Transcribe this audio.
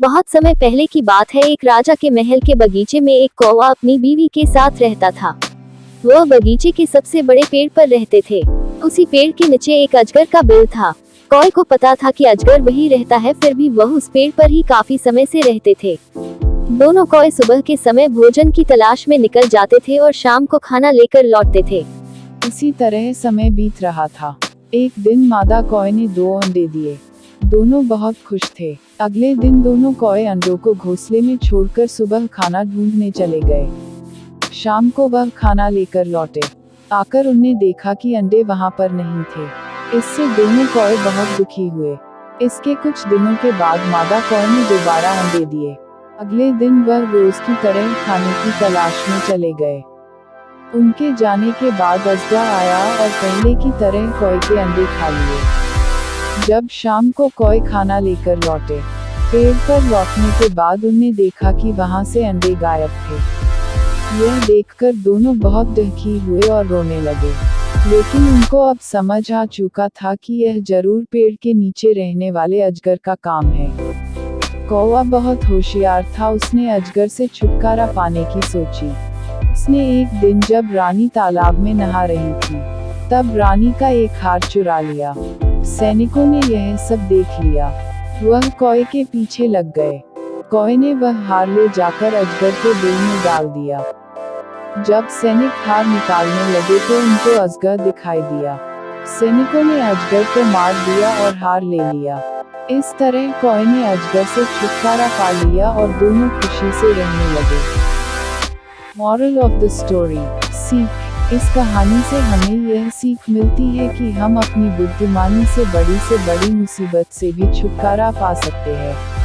बहुत समय पहले की बात है, एक राजा के महल के बगीचे में एक कौवा अपनी बीवी के साथ रहता था। वह बगीचे के सबसे बड़े पेड़ पर रहते थे। उसी पेड़ के नीचे एक अजगर का बिल था। कौए को पता था कि अजगर वही रहता है, फिर भी वह उस पेड़ पर ही काफ़ी समय से रहते थे। दोनों कौए सुबह के समय भोजन की तलाश में निकल जाते थे और शाम को खाना लेकर लौटते थे। इसी तरह समय बीत रहा था। एक दिन मादा कौए ने दो अंडे दिए। दोनों बहुत खुश थे। अगले दिन दोनों कौए अंडों को घोंसले में छोड़कर सुबह खाना ढूँढने चले गए। शाम को वह खाना लेकर लौटे। आकर उनने देखा कि अंडे वहाँ पर नहीं थे। इससे दोनों कौए बहुत दुखी हुए। इसके कुछ दिनों के बाद मादा कौए ने दोबारा अंडे दिए। अगले दिन वह रोज की तरह खाने की तलाश में चले गए। उनके जाने के बाद अजगा आया और पहले की तरह कौए के अंडे खा लिए। जब शाम को कोई खाना लेकर लौटे, पेड़ पर लौटने के बाद उन्हें देखा कि वहाँ से अंडे गायब थे। यह देखकर दोनों बहुत दुखी हुए और रोने लगे। लेकिन उनको अब समझ आ चुका था कि यह ज़रूर पेड़ के नीचे रहने वाले अजगर का काम है। कौवा बहुत होशियार था, उसने अजगर से छुटकारा पाने की सोची। उसने एक दिन जब रानी तालाब में नहा रही थी, तब रानी का एक हार चुरा लिया। सैनिकों ने यह सब देख लिया। वह कौए के पीछे लग गए। कौए ने वह हार ले जाकर अजगर के दिल में डाल दिया। जब सैनिक हार निकालने लगे तो उनको अजगर दिखाई दिया। सैनिकों ने अजगर को मार दिया और हार ले लिया। इस तरह कौए ने अजगर से छुटकारा पा लिया और दोनों खुशी से रहने लगे। मॉरल ऑफ़ द स्टोरी सीख इस कहानी से हमें यह सीख मिलती है कि हम अपनी बुद्धिमानी से बड़ी से बड़ी मुसीबत से भी छुटकारा पा सकते हैं।